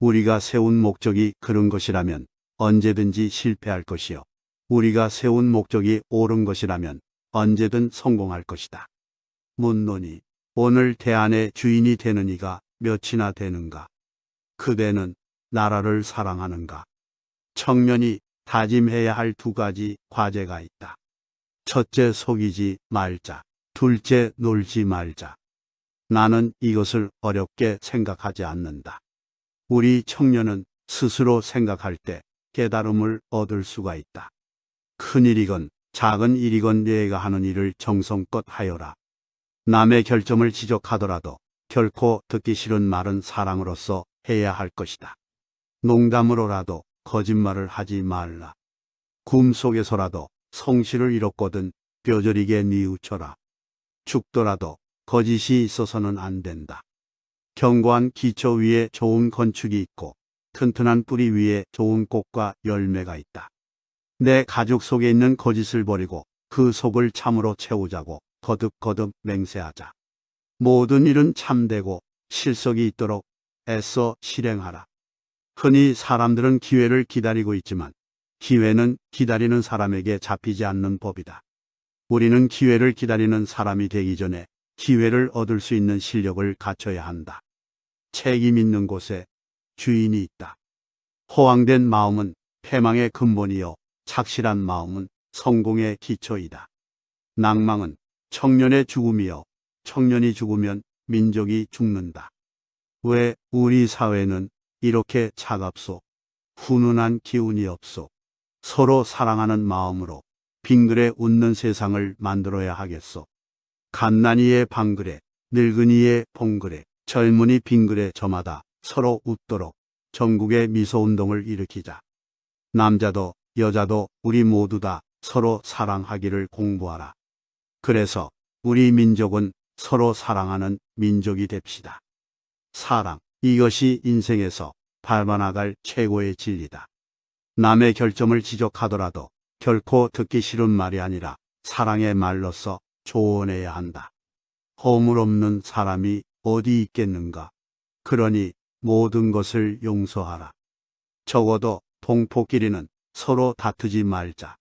우리가 세운 목적이 그런 것이라면 언제든지 실패할 것이요. 우리가 세운 목적이 옳은 것이라면 언제든 성공할 것이다. 문론이 오늘 대안의 주인이 되는 이가 몇이나 되는가? 그대는 나라를 사랑하는가? 청년이 다짐해야 할 두 가지 과제가 있다. 첫째 속이지 말자. 둘째 놀지 말자. 나는 이것을 어렵게 생각하지 않는다. 우리 청년은 스스로 생각할 때 깨달음을 얻을 수가 있다. 큰 일이건 작은 일이건 내가 하는 일을 정성껏 하여라. 남의 결점을 지적하더라도 결코 듣기 싫은 말은 사랑으로서 해야 할 것이다. 농담으로라도 거짓말을 하지 말라. 꿈속에서라도 성실을 잃었거든 뼈저리게 뉘우쳐라. 죽더라도 거짓이 있어서는 안 된다. 견고한 기초 위에 좋은 건축이 있고 튼튼한 뿌리 위에 좋은 꽃과 열매가 있다. 내 가족 속에 있는 거짓을 버리고 그 속을 참으로 채우자고 거듭거듭 맹세하자. 모든 일은 참되고 실속이 있도록 애써 실행하라. 흔히 사람들은 기회를 기다리고 있지만 기회는 기다리는 사람에게 잡히지 않는 법이다. 우리는 기회를 기다리는 사람이 되기 전에 기회를 얻을 수 있는 실력을 갖춰야 한다. 책임 있는 곳에 주인이 있다. 호황된 마음은 패망의 근본이요. 착실한 마음은 성공의 기초이다. 낭망은 청년의 죽음이요. 청년이 죽으면 민족이 죽는다. 왜 우리 사회는 이렇게 차갑소? 훈훈한 기운이 없소? 서로 사랑하는 마음으로 빙그레 웃는 세상을 만들어야 하겠소. 갓난이의 방그레, 늙은이의 봉그레, 젊은이 빙그레 저마다 서로 웃도록 전국의 미소운동을 일으키자. 남자도 여자도 우리 모두 다 서로 사랑하기를 공부하라. 그래서 우리 민족은 서로 사랑하는 민족이 됩시다. 사랑, 이것이 인생에서 밟아나갈 최고의 진리다. 남의 결점을 지적하더라도 결코 듣기 싫은 말이 아니라 사랑의 말로써 조언해야 한다. 허물 없는 사람이 어디 있겠는가. 그러니 모든 것을 용서하라. 적어도 동포끼리는 서로 다투지 말자.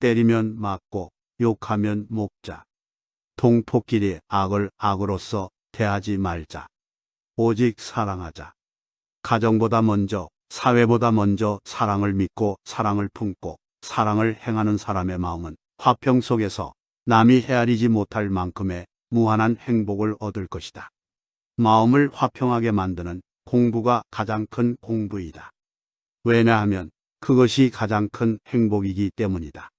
때리면 맞고 욕하면 먹자. 동포끼리 악을 악으로서 대하지 말자. 오직 사랑하자. 가정보다 먼저, 사회보다 먼저 사랑을 믿고 사랑을 품고 사랑을 행하는 사람의 마음은 화평 속에서 남이 헤아리지 못할 만큼의 무한한 행복을 얻을 것이다. 마음을 화평하게 만드는 공부가 가장 큰 공부이다. 왜냐하면 그것이 가장 큰 행복이기 때문이다.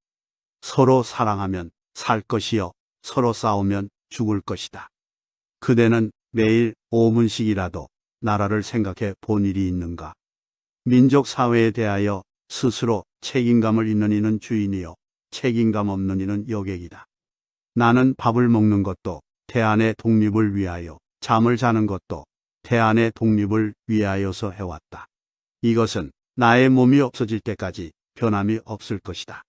서로 사랑하면 살 것이요. 서로 싸우면 죽을 것이다. 그대는 매일 5분씩이라도 나라를 생각해 본 일이 있는가? 민족 사회에 대하여 스스로 책임감을 있는 이는 주인이요. 책임감 없는 이는 여객이다. 나는 밥을 먹는 것도 대안의 독립을 위하여, 잠을 자는 것도 대안의 독립을 위하여서 해왔다. 이것은 나의 몸이 없어질 때까지 변함이 없을 것이다.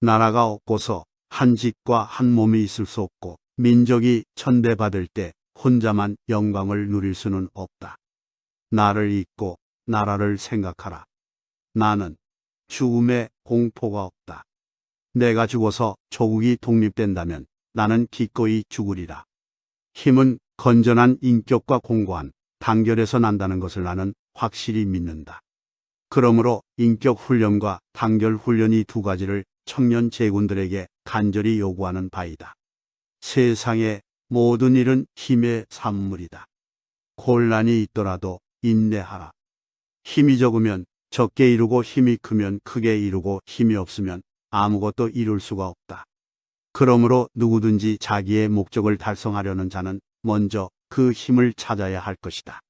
나라가 없고서 한 집과 한 몸이 있을 수 없고 민족이 천대받을 때 혼자만 영광을 누릴 수는 없다. 나를 잊고 나라를 생각하라. 나는 죽음에 공포가 없다. 내가 죽어서 조국이 독립된다면 나는 기꺼이 죽으리라. 힘은 건전한 인격과 공고한 단결에서 난다는 것을 나는 확실히 믿는다. 그러므로 인격 훈련과 단결 훈련이 두 가지를 청년 제군들에게 간절히 요구하는 바이다. 세상의 모든 일은 힘의 산물이다. 곤란이 있더라도 인내하라. 힘이 적으면 적게 이루고 힘이 크면 크게 이루고 힘이 없으면 아무것도 이룰 수가 없다. 그러므로 누구든지 자기의 목적을 달성하려는 자는 먼저 그 힘을 찾아야 할 것이다.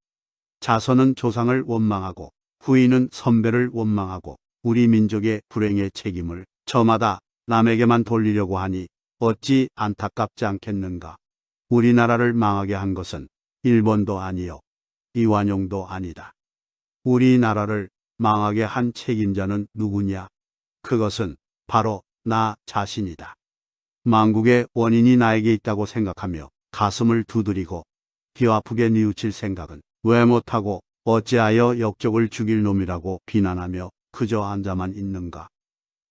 자손은 조상을 원망하고 후인은 선배를 원망하고 우리 민족의 불행의 책임을 저마다 남에게만 돌리려고 하니 어찌 안타깝지 않겠는가. 우리나라를 망하게 한 것은 일본도 아니요. 이완용도 아니다. 우리나라를 망하게 한 책임자는 누구냐? 그것은 바로 나 자신이다. 망국의 원인이 나에게 있다고 생각하며 가슴을 두드리고 귀 아프게 뉘우칠 생각은 왜 못하고 어찌하여 역적을 죽일 놈이라고 비난하며 그저 앉아만 있는가.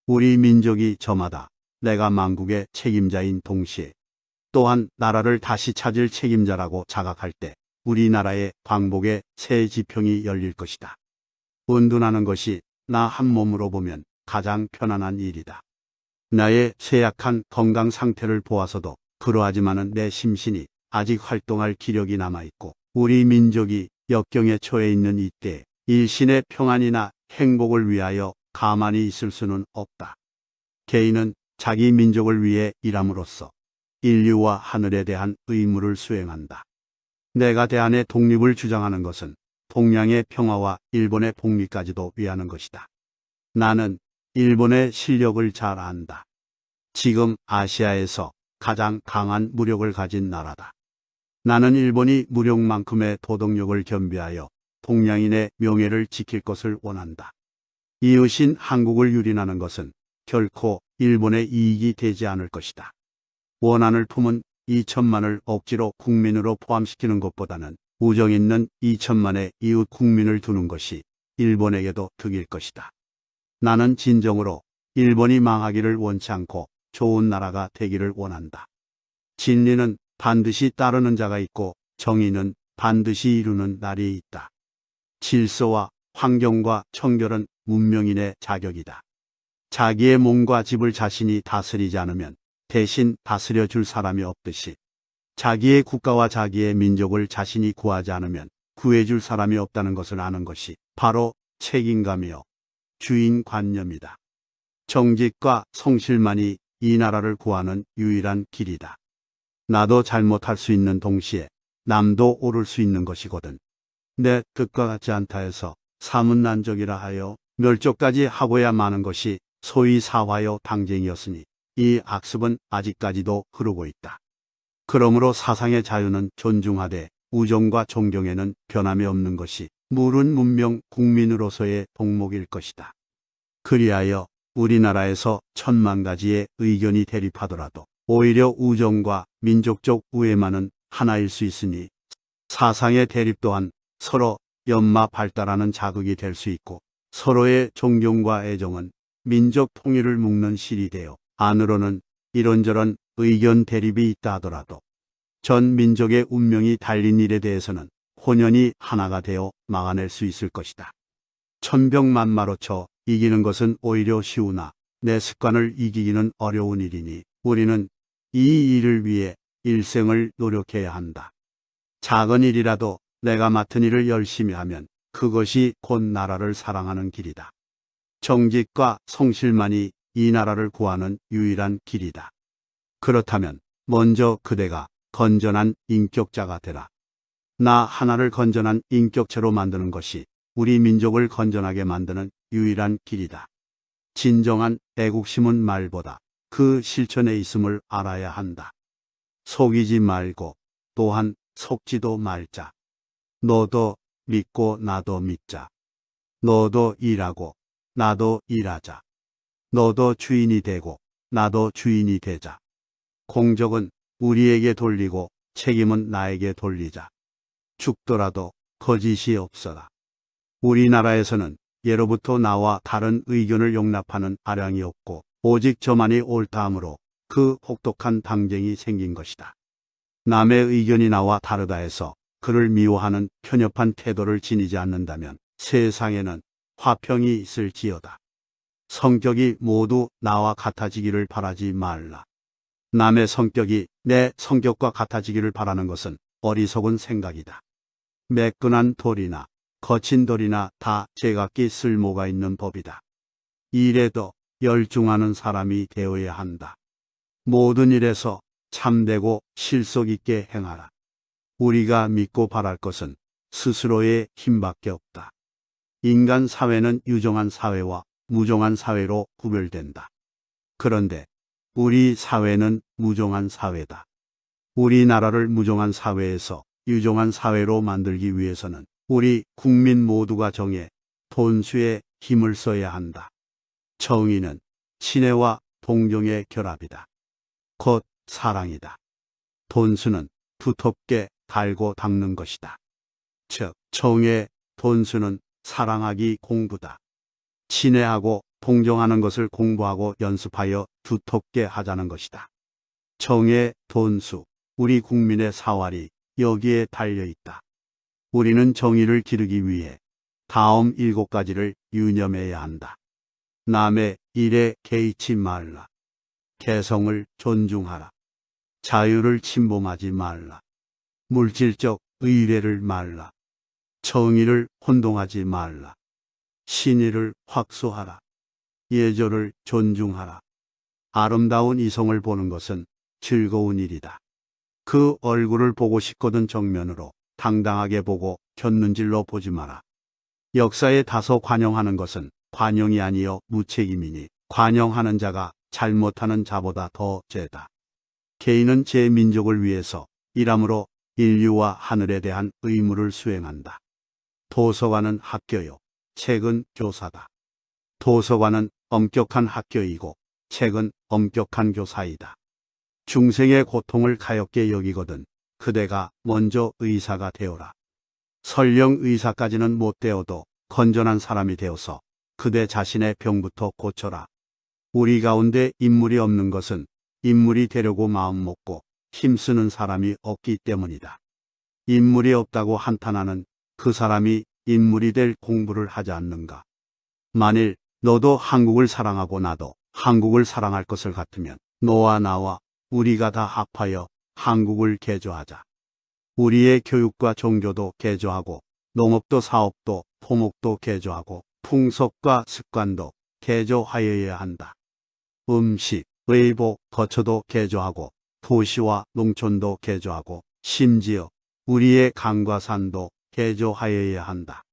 우리 민족이 저마다 내가 망국의 책임자인 동시에 또한 나라를 다시 찾을 책임자라고 자각할 때 우리나라의 광복의 새 지평이 열릴 것이다. 운둔하는 것이 나 한 몸으로 보면 가장 편안한 일이다. 나의 쇠약한 건강 상태를 보아서도 그러하지만은 내 심신이 아직 활동할 기력이 남아있고 우리 민족이 역경에 처해 있는 이때 일신의 평안이나 행복을 위하여 가만히 있을 수는 없다. 개인은 자기 민족을 위해 일함으로써 인류와 하늘에 대한 의무를 수행한다. 내가 대한의 독립을 주장하는 것은 동양의 평화와 일본의 복리까지도 위하는 것이다. 나는 일본의 실력을 잘 안다. 지금 아시아에서 가장 강한 무력을 가진 나라다. 나는 일본이 무력만큼의 도덕력을 겸비하여 동양인의 명예를 지킬 것을 원한다. 이웃인 한국을 유린하는 것은 결코 일본의 이익이 되지 않을 것이다. 원한을 품은 2천만을 억지로 국민으로 포함시키는 것보다는 우정 있는 2천만의 이웃 국민을 두는 것이 일본에게도 득일 것이다. 나는 진정으로 일본이 망하기를 원치 않고 좋은 나라가 되기를 원한다. 진리는 반드시 따르는 자가 있고 정의는 반드시 이루는 날이 있다. 질서와 환경과 청결은 문명인의 자격이다. 자기의 몸과 집을 자신이 다스리지 않으면 대신 다스려 줄 사람이 없듯이 자기의 국가와 자기의 민족을 자신이 구하지 않으면 구해줄 사람이 없다는 것을 아는 것이 바로 책임감이요 주인관념이다. 정직과 성실만이 이 나라를 구하는 유일한 길이다. 나도 잘못할 수 있는 동시에 남도 오를 수 있는 것이거든. 내 뜻과 같지 않다 해서 사문난적이라 하여 멸족까지 하고야 마는 것이 소위 사화요 당쟁이었으니 이 악습은 아직까지도 흐르고 있다. 그러므로 사상의 자유는 존중하되 우정과 존경에는 변함이 없는 것이 물은 문명 국민으로서의 동목일 것이다. 그리하여 우리나라에서 천만 가지의 의견이 대립하더라도 오히려 우정과 민족적 우애만은 하나일 수 있으니 사상의 대립 또한 서로 연마 발달하는 자극이 될 수 있고 서로의 존경과 애정은 민족 통일을 묶는 실이 되어 안으로는 이런저런 의견 대립이 있다 하더라도 전 민족의 운명이 달린 일에 대해서는 혼연이 하나가 되어 막아낼 수 있을 것이다. 천병만마로 쳐 이기는 것은 오히려 쉬우나 내 습관을 이기기는 어려운 일이니 우리는 이 일을 위해 일생을 노력해야 한다. 작은 일이라도 내가 맡은 일을 열심히 하면 그것이 곧 나라를 사랑하는 길이다. 정직과 성실만이 이 나라를 구하는 유일한 길이다. 그렇다면 먼저 그대가 건전한 인격자가 되라. 나 하나를 건전한 인격체로 만드는 것이 우리 민족을 건전하게 만드는 유일한 길이다. 진정한 애국심은 말보다 그 실천에 있음을 알아야 한다. 속이지 말고 또한 속지도 말자. 너도 믿고 나도 믿자. 너도 일하고 나도 일하자. 너도 주인이 되고 나도 주인이 되자. 공적은 우리에게 돌리고 책임은 나에게 돌리자. 죽더라도 거짓이 없어라. 우리나라에서는 예로부터 나와 다른 의견을 용납하는 아량이 없고 오직 저만이 옳다 하므로 그 혹독한 당쟁이 생긴 것이다. 남의 의견이 나와 다르다 해서 그를 미워하는 편협한 태도를 지니지 않는다면 세상에는 화평이 있을지어다. 성격이 모두 나와 같아지기를 바라지 말라. 남의 성격이 내 성격과 같아지기를 바라는 것은 어리석은 생각이다. 매끈한 돌이나 거친 돌이나 다 제각기 쓸모가 있는 법이다. 일에도 열중하는 사람이 되어야 한다. 모든 일에서 참되고 실속 있게 행하라. 우리가 믿고 바랄 것은 스스로의 힘밖에 없다. 인간 사회는 유정한 사회와 무정한 사회로 구별된다. 그런데 우리 사회는 무정한 사회다. 우리나라를 무정한 사회에서 유정한 사회로 만들기 위해서는 우리 국민 모두가 정해 돈수에 힘을 써야 한다. 정의는 친애와 동경의 결합이다. 곧 사랑이다. 돈수는 두텁게 달고 닦는 것이다. 즉, 정의, 돈수는 사랑하기 공부다. 친애하고 동정하는 것을 공부하고 연습하여 두텁게 하자는 것이다. 정의, 돈수, 우리 국민의 사활이 여기에 달려 있다. 우리는 정의를 기르기 위해 다음 일곱 가지를 유념해야 한다. 남의 일에 개의치 말라. 개성을 존중하라. 자유를 침범하지 말라. 물질적 의뢰를 말라. 정의를 혼동하지 말라. 신의를 확소하라. 예절을 존중하라. 아름다운 이성을 보는 것은 즐거운 일이다. 그 얼굴을 보고 싶거든 정면으로 당당하게 보고 곁눈질로 보지 마라. 역사에 다소 관용하는 것은 관용이 아니여 무책임이니 관용하는 자가 잘못하는 자보다 더 죄다. 개인은 제 민족을 위해서 일함으로 인류와 하늘에 대한 의무를 수행한다. 도서관은 학교요. 책은 교사다. 도서관은 엄격한 학교이고 책은 엄격한 교사이다. 중생의 고통을 가엽게 여기거든 그대가 먼저 의사가 되어라. 설령 의사까지는 못 되어도 건전한 사람이 되어서 그대 자신의 병부터 고쳐라. 우리 가운데 인물이 없는 것은 인물이 되려고 마음 먹고 힘쓰는 사람이 없기 때문이다. 인물이 없다고 한탄하는 그 사람이 인물이 될 공부를 하지 않는가. 만일 너도 한국을 사랑하고 나도 한국을 사랑할 것을 같으면 너와 나와 우리가 다 합하여 한국을 개조하자. 우리의 교육과 종교도 개조하고 농업도 사업도 토목도 개조하고 풍속과 습관도 개조하여야 한다. 음식, 의복, 거처도 개조하고 도시와 농촌도 개조하고 심지어 우리의 강과 산도 개조하여야 한다.